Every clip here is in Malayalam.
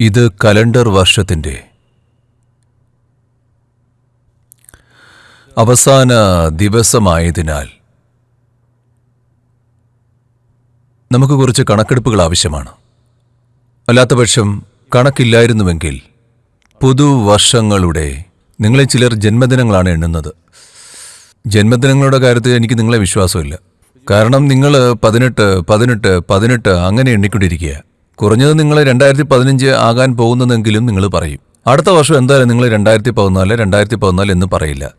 ഇത് കലണ്ടർ വർഷത്തിന്റെ അവസാന ദിവസമായതിനാൽ നമുക്ക് കുറച്ച് കണക്കെടുപ്പുകൾ ആവശ്യമാണ്. അല്ലാത്തപക്ഷം കണക്കില്ലായിരുന്നുവെങ്കിൽ പുതുവർഷങ്ങളുടെ നിങ്ങളെ ചിലർ ജന്മദിനങ്ങളാണ് എണ്ണുന്നത്. ജന്മദിനങ്ങളുടെ കാര്യത്തിൽ എനിക്ക് നിങ്ങളെ വിശ്വാസമില്ല. കാരണം നിങ്ങൾ പതിനെട്ട് പതിനെട്ട് പതിനെട്ട് അങ്ങനെ എണ്ണിക്കൊണ്ടിരിക്കുക. കുറഞ്ഞത് നിങ്ങൾ രണ്ടായിരത്തി പതിനഞ്ച് ആകാൻ പോകുന്നതെങ്കിലും നിങ്ങൾ പറയും. അടുത്ത വർഷം എന്തായാലും നിങ്ങൾ രണ്ടായിരത്തി പതിനാല് രണ്ടായിരത്തി പതിനാല് എന്ന് പറയില്ല.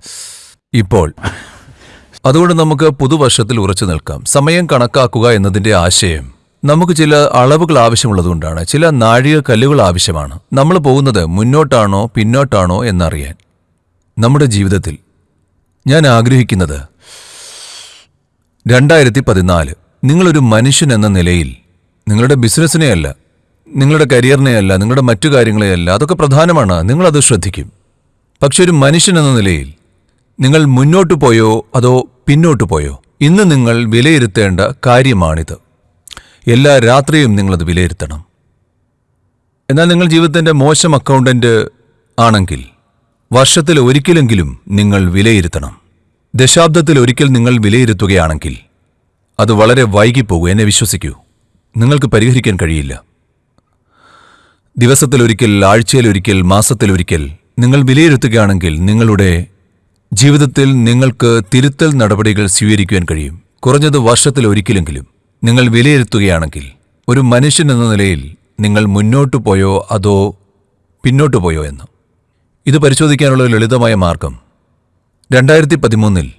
ഇപ്പോൾ അതുകൊണ്ട് നമുക്ക് പുതുവർഷത്തിൽ ഉറച്ചു നിൽക്കാം. സമയം കണക്കാക്കുക എന്നതിന്റെ ആശയം. നമുക്ക് ചില അളവുകൾ ആവശ്യമുള്ളതുകൊണ്ടാണ്. ചില നാഴിക കല്ലുകൾ ആവശ്യമാണ്. നമ്മൾ പോകുന്നത് മുന്നോട്ടാണോ പിന്നോട്ടാണോ എന്നറിയാൻ. നമ്മുടെ ജീവിതത്തിൽ ഞാൻ ആഗ്രഹിക്കുന്നത് രണ്ടായിരത്തി പതിനാല് നിങ്ങളൊരു മനുഷ്യൻ എന്ന നിലയിൽ നിങ്ങളുടെ ബിസിനസ്സിനെയല്ല നിങ്ങളുടെ കരിയറിനെയല്ല നിങ്ങളുടെ മറ്റു കാര്യങ്ങളെയല്ല അതൊക്കെ പ്രധാനമാണ്. നിങ്ങളത് ശ്രദ്ധിക്കും. പക്ഷെ ഒരു മനുഷ്യൻ എന്ന നിലയിൽ നിങ്ങൾ മുന്നോട്ട് പോയോ അതോ പിന്നോട്ട് പോയോ? ഇന്ന് നിങ്ങൾ വിലയിരുത്തേണ്ട കാര്യമാണിത്. എല്ലാ രാത്രിയും നിങ്ങളത് വിലയിരുത്തണം. എന്നാൽ നിങ്ങൾ ജീവിതത്തിന്റെ മോശം അക്കൗണ്ടന്റ് ആണെങ്കിൽ വർഷത്തിൽ ഒരിക്കലെങ്കിലും നിങ്ങൾ വിലയിരുത്തണം. ദശാബ്ദത്തിൽ ഒരിക്കൽ നിങ്ങൾ വിലയിരുത്തുകയാണെങ്കിൽ അത് വളരെ വൈകിപ്പോകൂ എന്നെ വിശ്വസിക്കൂ. നിങ്ങൾക്ക് പരിഹരിക്കാൻ കഴിയില്ല. ദിവസത്തിലൊരിക്കൽ ആഴ്ചയിലൊരിക്കൽ മാസത്തിലൊരിക്കൽ നിങ്ങൾ വിലയിരുത്തുകയാണെങ്കിൽ നിങ്ങളുടെ ജീവിതത്തിൽ നിങ്ങൾക്ക് തിരുത്തൽ നടപടികൾ സ്വീകരിക്കുവാൻ കഴിയും. കുറഞ്ഞത് വർഷത്തിൽ ഒരിക്കലെങ്കിലും നിങ്ങൾ വിലയിരുത്തുകയാണെങ്കിൽ ഒരു മനുഷ്യൻ എന്ന നിലയിൽ നിങ്ങൾ മുന്നോട്ടു പോയോ അതോ പിന്നോട്ടു പോയോ എന്ന്. ഇത് പരിശോധിക്കാനുള്ള ലളിതമായ മാർഗം. രണ്ടായിരത്തി പതിമൂന്നിൽ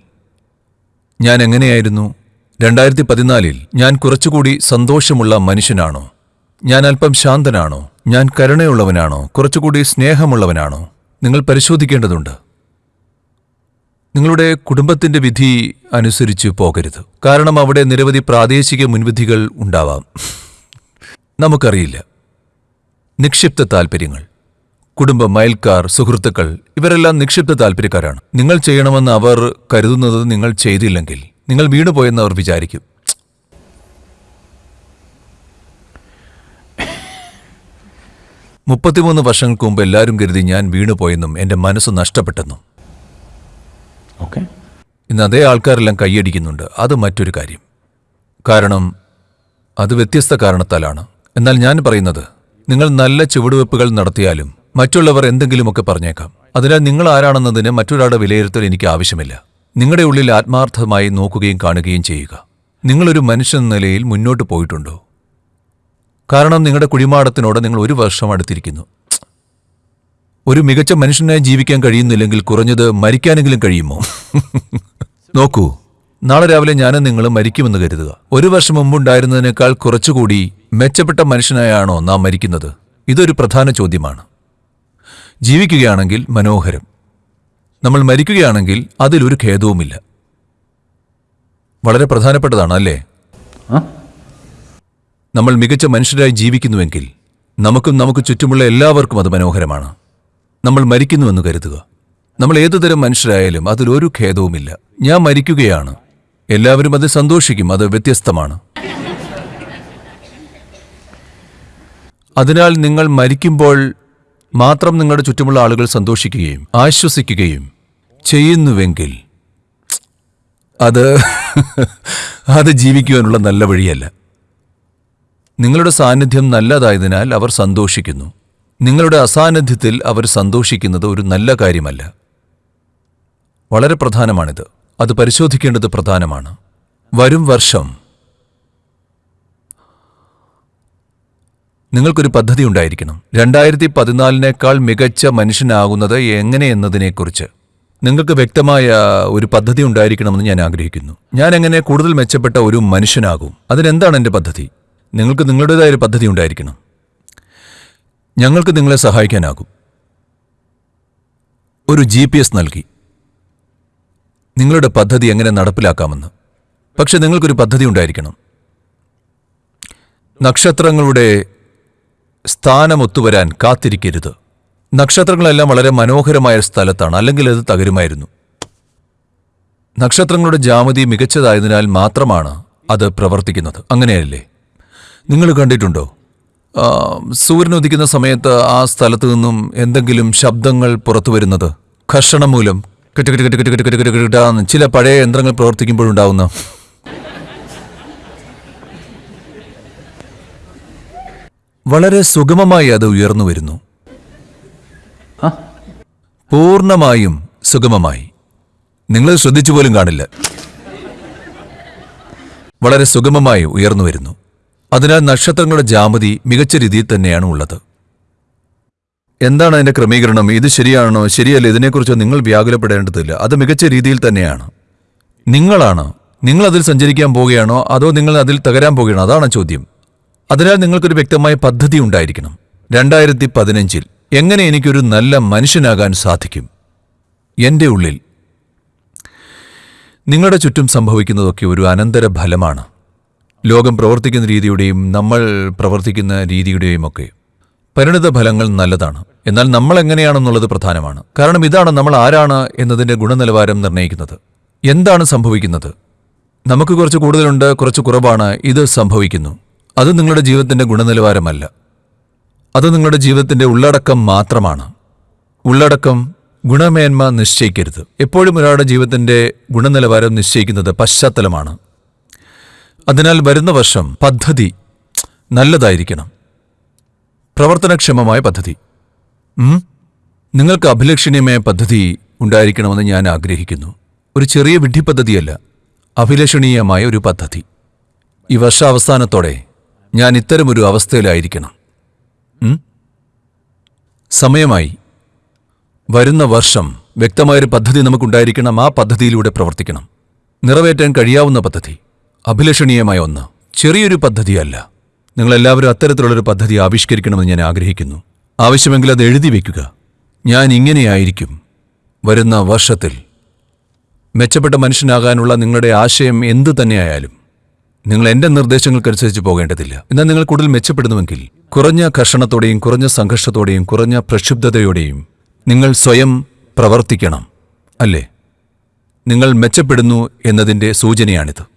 ഞാൻ എങ്ങനെയായിരുന്നു? രണ്ടായിരത്തി പതിനാലിൽ ഞാൻ കുറച്ചുകൂടി സന്തോഷമുള്ള മനുഷ്യനാണോ? ഞാൻ അല്പം ശാന്തനാണോ? ഞാൻ കരുണയുള്ളവനാണോ? കുറച്ചുകൂടി സ്നേഹമുള്ളവനാണോ? നിങ്ങൾ പരിശോധിക്കേണ്ടതുണ്ട്. നിങ്ങളുടെ കുടുംബത്തിന്റെ വിധി അനുസരിച്ച് പോകരുത്. കാരണം അവിടെ നിരവധി പ്രാദേശിക മുൻവിധികൾ ഉണ്ടാവാം. നമുക്കറിയില്ല. നിക്ഷിപ്ത താൽപ്പര്യങ്ങൾ കുടുംബം അയൽക്കാർ സുഹൃത്തുക്കൾ ഇവരെല്ലാം നിക്ഷിപ്ത താല്പര്യക്കാരാണ് നിങ്ങൾ ചെയ്യണമെന്ന് അവർ കരുതുന്നത് നിങ്ങൾ ചെയ്തില്ലെങ്കിൽ നിങ്ങൾ വീണുപോയെന്ന് അവർ വിചാരിക്കും. മുപ്പത്തിമൂന്ന് വർഷങ്ങൾക്ക് മുമ്പ് എല്ലാവരും കരുതി ഞാൻ വീണുപോയെന്നും എന്റെ മനസ്സ് നഷ്ടപ്പെട്ടെന്നും. ഇന്ന് അതേ ആൾക്കാരെല്ലാം കൈയടിക്കുന്നുണ്ട്. അത് മറ്റൊരു കാര്യം. കാരണം അത് വ്യത്യസ്ത കാരണത്താലാണ്. എന്നാൽ ഞാൻ പറയുന്നത് നിങ്ങൾ നല്ല ചുവടുവെപ്പുകൾ നടത്തിയാലും മറ്റുള്ളവർ എന്തെങ്കിലുമൊക്കെ പറഞ്ഞേക്കാം. അതിനാൽ നിങ്ങൾ ആരാണെന്നതിന് മറ്റൊരാളുടെ വിലയിരുത്തൽ എനിക്ക് ആവശ്യമില്ല. നിങ്ങളുടെ ഉള്ളിൽ ആത്മാർത്ഥമായി നോക്കുകയും കാണുകയും ചെയ്യുക. നിങ്ങളൊരു മനുഷ്യൻ നിലയിൽ മുന്നോട്ട് പോയിട്ടുണ്ടോ? കാരണം നിങ്ങളുടെ കുഴിമാടത്തിനോട് നിങ്ങൾ ഒരു വർഷം അടുത്തിരിക്കുന്നു. ഒരു മികച്ച മനുഷ്യനായി ജീവിക്കാൻ കഴിയുന്നില്ലെങ്കിൽ കുറഞ്ഞത് മരിക്കാനെങ്കിലും കഴിയുമോ? നോക്കൂ. നാളെ രാവിലെ ഞാനും നിങ്ങൾ മരിക്കുമെന്ന് കരുതുക. ഒരു വർഷം മുമ്പുണ്ടായിരുന്നതിനേക്കാൾ കുറച്ചുകൂടി മെച്ചപ്പെട്ട മനുഷ്യനായാണോ നാം മരിക്കുന്നത്? ഇതൊരു പ്രധാന ചോദ്യമാണ്. ജീവിക്കുകയാണെങ്കിൽ മനോഹരം. നമ്മൾ മരിക്കുകയാണെങ്കിൽ അതിലൊരു ഖേദവുമില്ല. വളരെ പ്രധാനപ്പെട്ടതാണ് അല്ലേ? നമ്മൾ മികച്ച മനുഷ്യരായി ജീവിക്കുന്നുവെങ്കിൽ നമുക്കും നമുക്ക് ചുറ്റുമുള്ള എല്ലാവർക്കും അത് മനോഹരമാണ്. നമ്മൾ മരിക്കുന്നുവെന്ന് കരുതുക. നമ്മൾ ഏതുതരം മനുഷ്യരായാലും അതിലൊരു ഖേദവുമില്ല. ഞാൻ മരിക്കുകയാണ്. എല്ലാവരും അത് സന്തോഷിക്കും. അത് വ്യത്യസ്തമാണ്. അതിനാൽ നിങ്ങൾ മരിക്കുമ്പോൾ മാത്രം നിങ്ങളുടെ ചുറ്റുമുള്ള ആളുകൾ സന്തോഷിക്കുകയും ആശ്വസിക്കുകയും ചെയ്യുന്നുവെങ്കിൽ അത് അത് ജീവിക്കുവാനുള്ള നല്ല വഴിയല്ല. നിങ്ങളുടെ സാന്നിധ്യം നല്ലതായതിനാൽ അവർ സന്തോഷിക്കുന്നു. നിങ്ങളുടെ അസാന്നിധ്യത്തിൽ അവർ സന്തോഷിക്കുന്നത് ഒരു നല്ല കാര്യമല്ല. വളരെ പ്രധാനമാണിത്. അത് പരിശോധിക്കേണ്ടത് പ്രധാനമാണ്. വരും വർഷം നിങ്ങൾക്കൊരു പദ്ധതി ഉണ്ടായിരിക്കണം. രണ്ടായിരത്തി പതിനാലിനേക്കാൾ മികച്ച മനുഷ്യനാകുന്നത് എങ്ങനെയെന്നതിനെക്കുറിച്ച്. നിങ്ങൾക്ക് വ്യക്തമായ ഒരു പദ്ധതി ഉണ്ടായിരിക്കണമെന്ന് ഞാൻ ആഗ്രഹിക്കുന്നു. ഞാൻ എങ്ങനെ കൂടുതൽ മെച്ചപ്പെട്ട ഒരു മനുഷ്യനാകും? അതിനെന്താണ് എന്റെ പദ്ധതി? നിങ്ങൾക്ക് നിങ്ങളുടേതായ ഒരു പദ്ധതി ഉണ്ടായിരിക്കണം. ഞങ്ങൾക്ക് നിങ്ങളെ സഹായിക്കാനാകും. ഒരു ജി പി എസ് നൽകി. നിങ്ങളുടെ പദ്ധതി എങ്ങനെ നടപ്പിലാക്കാമെന്ന്. പക്ഷെ നിങ്ങൾക്കൊരു പദ്ധതി ഉണ്ടായിരിക്കണം. നക്ഷത്രങ്ങളുടെ സ്ഥാനമൊത്തുവരാൻ കാത്തിരിക്കരുത്. നക്ഷത്രങ്ങളെല്ലാം വളരെ മനോഹരമായ സ്ഥലത്താണ് അല്ലെങ്കിൽ അത് തകരുമായിരുന്നു. നക്ഷത്രങ്ങളുടെ ജാമതി മികച്ചതായതിനാൽ മാത്രമാണ് അത് പ്രവർത്തിക്കുന്നത്. അങ്ങനെയല്ലേ? നിങ്ങൾ കണ്ടിട്ടുണ്ടോ? സൂര്യൻ ഉദിക്കുന്ന സമയത്ത് ആ സ്ഥലത്തു നിന്നും എന്തെങ്കിലും ശബ്ദങ്ങൾ പുറത്തു വരുന്നത് ഘർഷണം മൂലം ചില പഴയ യന്ത്രങ്ങൾ പ്രവർത്തിക്കുമ്പോഴുണ്ടാവുന്ന. വളരെ സുഗമമായി അത് ഉയർന്നു വരുന്നു. പൂർണമായും സുഗമമായി. നിങ്ങൾ ശ്രദ്ധിച്ചു പോലും കാണില്ല. വളരെ സുഗമമായി ഉയർന്നു വരുന്നു. അതിനാൽ നക്ഷത്രങ്ങളുടെ ജാമതി മികച്ച രീതിയിൽ തന്നെയാണ് ഉള്ളത്. എന്താണ് അതിന്റെ ക്രമീകരണം? ഇത് ശരിയാണോ? ശരിയല്ല? ഇതിനെക്കുറിച്ച് നിങ്ങൾ വ്യാകുലപ്പെടേണ്ടതില്ല. അത് മികച്ച രീതിയിൽ തന്നെയാണ്. നിങ്ങളാണ്? നിങ്ങൾ അതിൽ സഞ്ചരിക്കാൻ പോവുകയാണോ? അതോ നിങ്ങൾ അതിൽ തകരാൻ പോവുകയാണോ? അതാണ് ചോദ്യം. അതിനാൽ നിങ്ങൾക്കൊരു വ്യക്തമായ പദ്ധതി ഉണ്ടായിരിക്കണം. രണ്ടായിരത്തി പതിനഞ്ചിൽ എങ്ങനെ എനിക്കൊരു നല്ല മനുഷ്യനാകാൻ സാധിക്കും? എന്റെ ഉള്ളിൽ. നിങ്ങളുടെ ചുറ്റും സംഭവിക്കുന്നതൊക്കെ ഒരു അനന്തര ഫലമാണ്. ലോകം പ്രവർത്തിക്കുന്ന രീതിയുടെയും നമ്മൾ പ്രവർത്തിക്കുന്ന രീതിയുടെയും ഒക്കെ പരിണിത ഫലങ്ങൾ നല്ലതാണ്. എന്നാൽ നമ്മൾ എങ്ങനെയാണെന്നുള്ളത് പ്രധാനമാണ്. കാരണം ഇതാണ് നമ്മൾ ആരാണ് എന്നതിന്റെ ഗുണനിലവാരം നിർണയിക്കുന്നത്. എന്താണ് സംഭവിക്കുന്നത്? നമുക്ക് കുറച്ച് കൂടുതലുണ്ട് കുറച്ച് കുറവാണ് ഇത് സംഭവിക്കുന്നു. അത് നിങ്ങളുടെ ജീവിതത്തിന്റെ ഗുണനിലവാരമല്ല. അത് നിങ്ങളുടെ ജീവിതത്തിന്റെ ഉള്ളടക്കം മാത്രമാണ്. ഉള്ളടക്കം ഗുണമേന്മ നിശ്ചയിക്കരുത്. എപ്പോഴും ഒരാളുടെ ജീവിതത്തിന്റെ ഗുണനിലവാരം നിശ്ചയിക്കുന്നത് പശ്ചാത്തലമാണ്. അതിനാൽ വരുന്ന വർഷം പദ്ധതി നല്ലതായിരിക്കണം. പ്രവർത്തനക്ഷമമായ പദ്ധതി. നിങ്ങൾക്ക് അഭിലഷണീയമായ പദ്ധതി ഉണ്ടായിരിക്കണമെന്ന് ഞാൻ ആഗ്രഹിക്കുന്നു. ഒരു ചെറിയ വിഡ്ഢി പദ്ധതിയല്ല അഭിലഷണീയമായ ഒരു പദ്ധതി. ഈ വർഷാവസാനത്തോടെ ഞാൻ ഇത്തരമൊരു അവസ്ഥയിലായിരിക്കണം. സമയമായി. വരുന്ന വർഷം വ്യക്തമായൊരു പദ്ധതി നമുക്കുണ്ടായിരിക്കണം ആ പദ്ധതിയിലൂടെ പ്രവർത്തിക്കണം. നിറവേറ്റാൻ കഴിയാവുന്ന പദ്ധതി അഭിലഷണീയമായ ഒന്ന്. ചെറിയൊരു പദ്ധതിയല്ല. നിങ്ങളെല്ലാവരും അത്തരത്തിലുള്ളൊരു പദ്ധതി ആവിഷ്കരിക്കണമെന്ന് ഞാൻ ആഗ്രഹിക്കുന്നു. ആവശ്യമെങ്കിൽ അത് എഴുതി വയ്ക്കുക ഞാൻ ഇങ്ങനെയായിരിക്കും. വരുന്ന വർഷത്തിൽ മെച്ചപ്പെട്ട മനുഷ്യനാകാനുള്ള നിങ്ങളുടെ ആശയം എന്തു തന്നെയായാലും നിങ്ങൾ എന്റെ നിർദ്ദേശങ്ങൾക്കനുസരിച്ച് പോകേണ്ടതില്ല. എന്നാൽ നിങ്ങൾ കൂടുതൽ മെച്ചപ്പെടുന്നുവെങ്കിൽ കുറഞ്ഞ കർഷണത്തോടെയും കുറഞ്ഞ സംഘർഷത്തോടെയും കുറഞ്ഞ പ്രക്ഷുബ്ധതയോടെയും നിങ്ങൾ സ്വയം പ്രവർത്തിക്കണം. അല്ലേ? നിങ്ങൾ മെച്ചപ്പെടുന്നു എന്നതിന്റെ സൂചനയാണിത്.